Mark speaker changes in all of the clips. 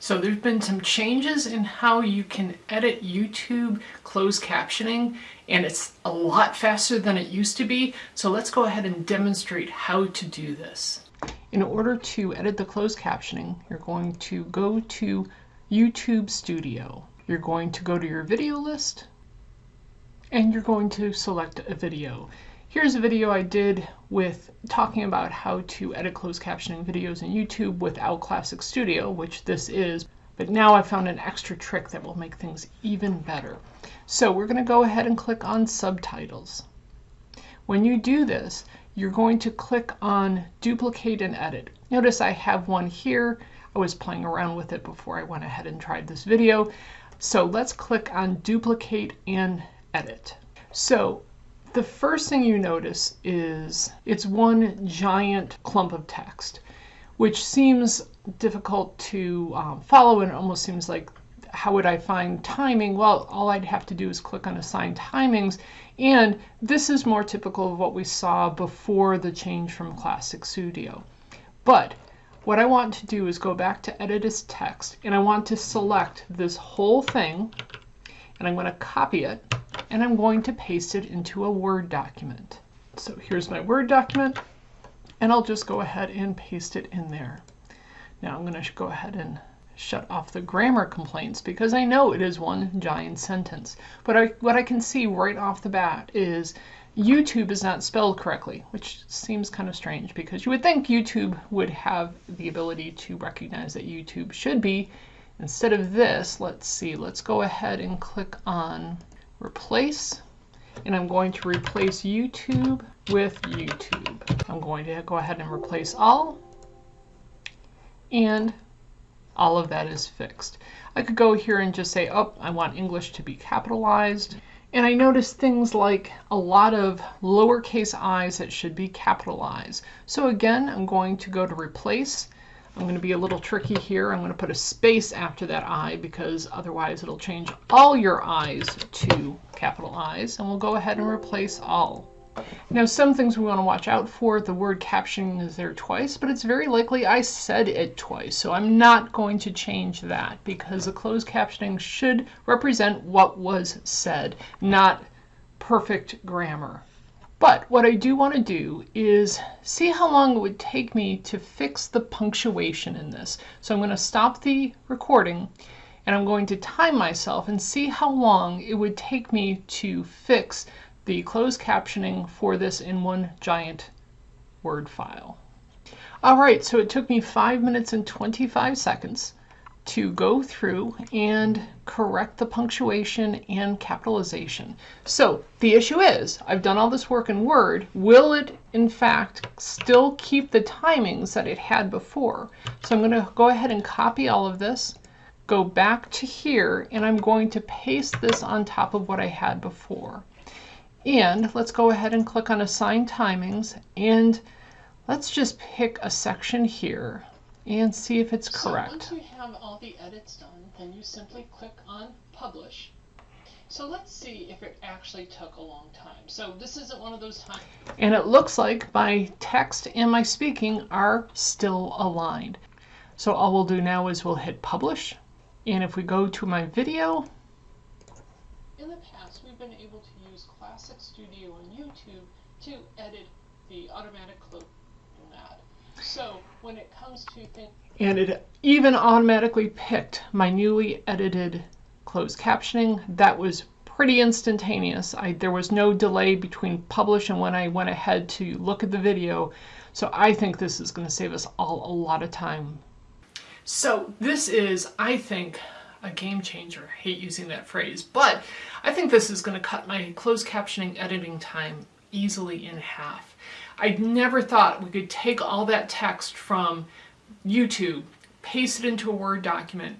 Speaker 1: So there's been some changes in how you can edit YouTube closed captioning and it's a lot faster than it used to be. So let's go ahead and demonstrate how to do this. In order to edit the closed captioning, you're going to go to YouTube Studio. You're going to go to your video list and you're going to select a video. Here's a video I did with talking about how to edit closed captioning videos in YouTube without Classic Studio, which this is, but now I found an extra trick that will make things even better. So we're going to go ahead and click on subtitles. When you do this, you're going to click on duplicate and edit. Notice I have one here. I was playing around with it before I went ahead and tried this video. So let's click on duplicate and edit. So the first thing you notice is it's one giant clump of text, which seems difficult to um, follow and it almost seems like how would I find timing? Well, all I'd have to do is click on assign timings and this is more typical of what we saw before the change from Classic Studio. But what I want to do is go back to edit as text and I want to select this whole thing and I'm going to copy it and I'm going to paste it into a Word document. So here's my Word document, and I'll just go ahead and paste it in there. Now I'm going to go ahead and shut off the grammar complaints because I know it is one giant sentence. But I, what I can see right off the bat is YouTube is not spelled correctly, which seems kind of strange because you would think YouTube would have the ability to recognize that YouTube should be. Instead of this, let's see, let's go ahead and click on replace, and I'm going to replace YouTube with YouTube. I'm going to go ahead and replace all, and all of that is fixed. I could go here and just say, oh, I want English to be capitalized. And I notice things like a lot of lowercase i's that should be capitalized. So again, I'm going to go to replace I'm going to be a little tricky here. I'm going to put a space after that I because otherwise it'll change all your I's to capital I's. And we'll go ahead and replace all. Now some things we want to watch out for. The word captioning is there twice, but it's very likely I said it twice. So I'm not going to change that because the closed captioning should represent what was said, not perfect grammar. But what I do want to do is see how long it would take me to fix the punctuation in this. So I'm going to stop the recording and I'm going to time myself and see how long it would take me to fix the closed captioning for this in one giant Word file. All right, so it took me 5 minutes and 25 seconds to go through and correct the punctuation and capitalization. So the issue is, I've done all this work in Word. Will it, in fact, still keep the timings that it had before? So I'm going to go ahead and copy all of this, go back to here, and I'm going to paste this on top of what I had before. And let's go ahead and click on Assign Timings, and let's just pick a section here and see if it's correct.
Speaker 2: So once you have all the edits done, then you simply click on Publish. So let's see if it actually took a long time. So this isn't one of those times.
Speaker 1: And it looks like my text and my speaking are still aligned. So all we'll do now is we'll hit Publish. And if we go to my video.
Speaker 2: In the past, we've been able to use Classic Studio on YouTube to edit the automatic close so when it comes to things...
Speaker 1: And it even automatically picked my newly edited closed captioning. That was pretty instantaneous. I, there was no delay between publish and when I went ahead to look at the video. So I think this is going to save us all a lot of time. So this is, I think, a game changer. I hate using that phrase, but I think this is going to cut my closed captioning editing time easily in half. I never thought we could take all that text from YouTube, paste it into a Word document,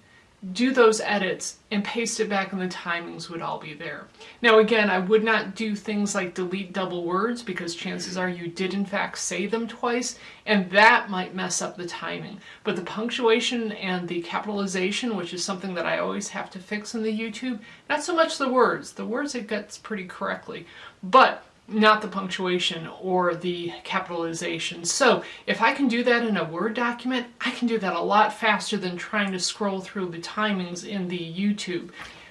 Speaker 1: do those edits and paste it back and the timings would all be there. Now again, I would not do things like delete double words because chances are you did in fact say them twice and that might mess up the timing. But the punctuation and the capitalization, which is something that I always have to fix in the YouTube, not so much the words. The words it gets pretty correctly. But not the punctuation or the capitalization. So if I can do that in a Word document, I can do that a lot faster than trying to scroll through the timings in the YouTube.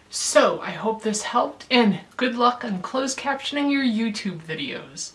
Speaker 1: So I hope this helped and good luck on closed captioning your YouTube videos.